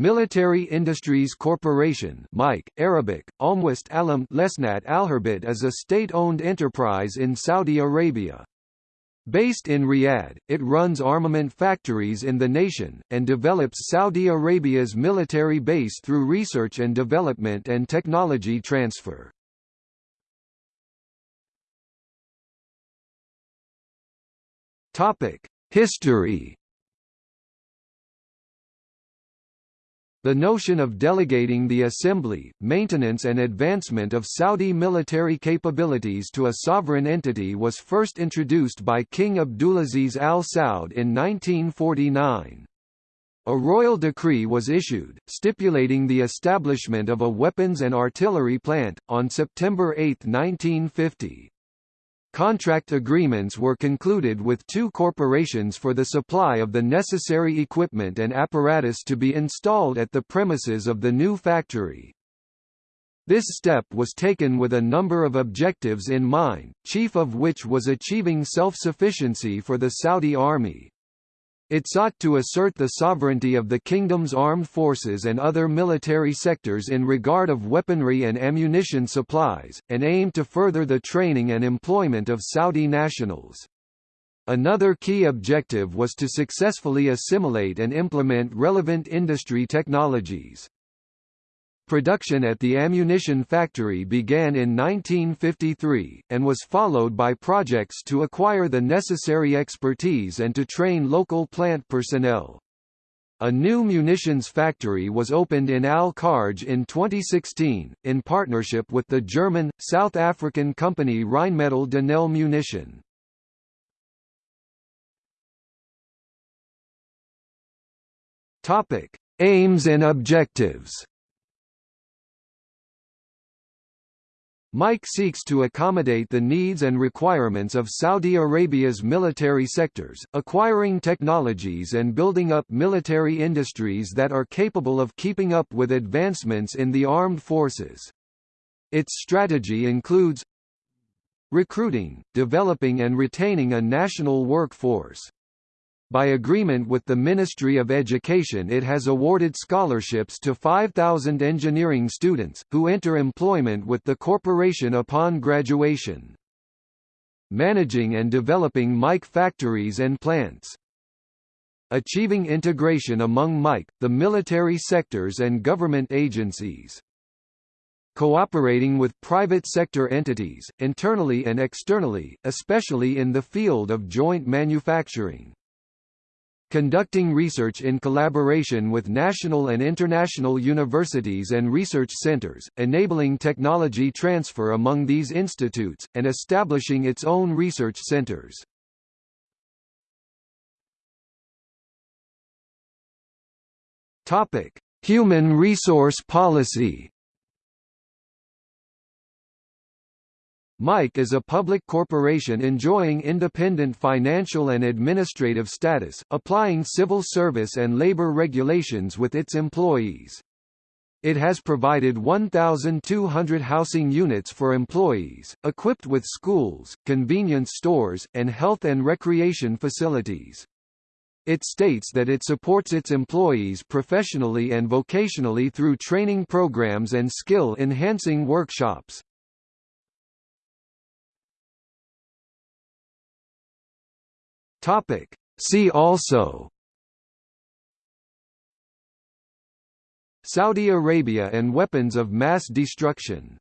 Military Industries Corporation (MIC), Arabic, Almwist Alam Lesnat Alharbit is a state-owned enterprise in Saudi Arabia. Based in Riyadh, it runs armament factories in the nation, and develops Saudi Arabia's military base through research and development and technology transfer. History The notion of delegating the assembly, maintenance and advancement of Saudi military capabilities to a sovereign entity was first introduced by King Abdulaziz Al Saud in 1949. A royal decree was issued, stipulating the establishment of a weapons and artillery plant, on September 8, 1950. Contract agreements were concluded with two corporations for the supply of the necessary equipment and apparatus to be installed at the premises of the new factory. This step was taken with a number of objectives in mind, chief of which was achieving self-sufficiency for the Saudi army. It sought to assert the sovereignty of the kingdom's armed forces and other military sectors in regard of weaponry and ammunition supplies, and aimed to further the training and employment of Saudi nationals. Another key objective was to successfully assimilate and implement relevant industry technologies. Production at the ammunition factory began in 1953, and was followed by projects to acquire the necessary expertise and to train local plant personnel. A new munitions factory was opened in Al Kharj in 2016, in partnership with the German, South African company Rheinmetall Denel Munition. Aims and objectives MIC seeks to accommodate the needs and requirements of Saudi Arabia's military sectors, acquiring technologies and building up military industries that are capable of keeping up with advancements in the armed forces. Its strategy includes recruiting, developing and retaining a national workforce, by agreement with the Ministry of Education it has awarded scholarships to 5,000 engineering students, who enter employment with the corporation upon graduation. Managing and developing MIC factories and plants. Achieving integration among MIC, the military sectors and government agencies cooperating with private sector entities, internally and externally, especially in the field of joint manufacturing conducting research in collaboration with national and international universities and research centers, enabling technology transfer among these institutes, and establishing its own research centers. Human resource policy MIC is a public corporation enjoying independent financial and administrative status, applying civil service and labor regulations with its employees. It has provided 1,200 housing units for employees, equipped with schools, convenience stores, and health and recreation facilities. It states that it supports its employees professionally and vocationally through training programs and skill-enhancing workshops. Topic. See also Saudi Arabia and weapons of mass destruction